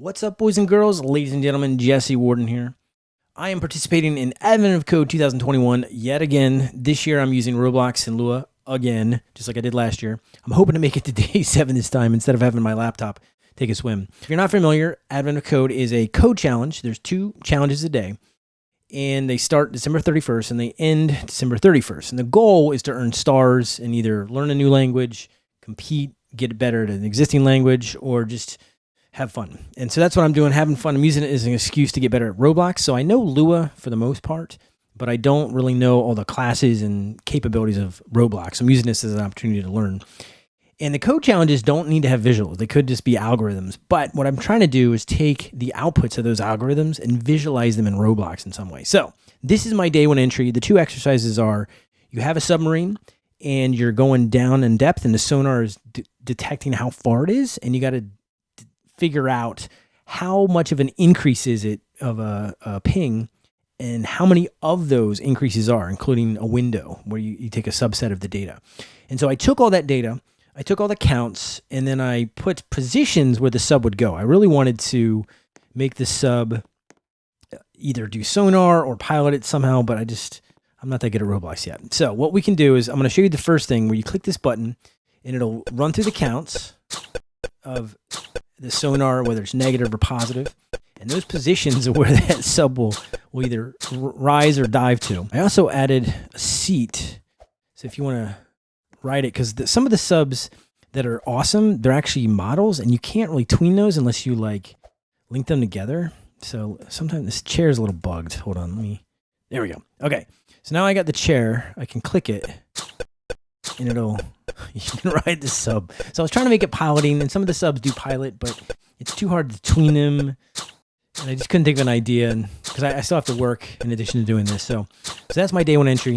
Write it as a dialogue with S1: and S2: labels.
S1: What's up, boys and girls, ladies and gentlemen? Jesse Warden here. I am participating in Advent of Code 2021 yet again. This year I'm using Roblox and Lua again, just like I did last year. I'm hoping to make it to day seven this time instead of having my laptop take a swim. If you're not familiar, Advent of Code is a code challenge. There's two challenges a day, and they start December 31st and they end December 31st. And the goal is to earn stars and either learn a new language, compete, get better at an existing language, or just have fun. And so that's what I'm doing, having fun. I'm using it as an excuse to get better at Roblox. So I know Lua for the most part, but I don't really know all the classes and capabilities of Roblox. I'm using this as an opportunity to learn. And the code challenges don't need to have visuals. They could just be algorithms. But what I'm trying to do is take the outputs of those algorithms and visualize them in Roblox in some way. So this is my day one entry. The two exercises are you have a submarine and you're going down in depth and the sonar is detecting how far it is. And you got to figure out how much of an increase is it of a, a ping and how many of those increases are, including a window where you, you take a subset of the data. And so I took all that data, I took all the counts, and then I put positions where the sub would go. I really wanted to make the sub uh, either do sonar or pilot it somehow, but I just, I'm not that good at Roblox yet. So what we can do is I'm going to show you the first thing where you click this button and it'll run through the counts of the sonar, whether it's negative or positive, and those positions are where that sub will, will either rise or dive to. I also added a seat. So if you want to ride it, because some of the subs that are awesome, they're actually models, and you can't really tween those unless you like link them together. So sometimes this chair is a little bugged. Hold on, let me. There we go. Okay, so now I got the chair. I can click it, and it'll you can ride the sub. So I was trying to make it piloting, and some of the subs do pilot, but it's too hard to tween them. And I just couldn't think of an idea because I, I, still have to work in addition to doing this. So, so that's my day one entry.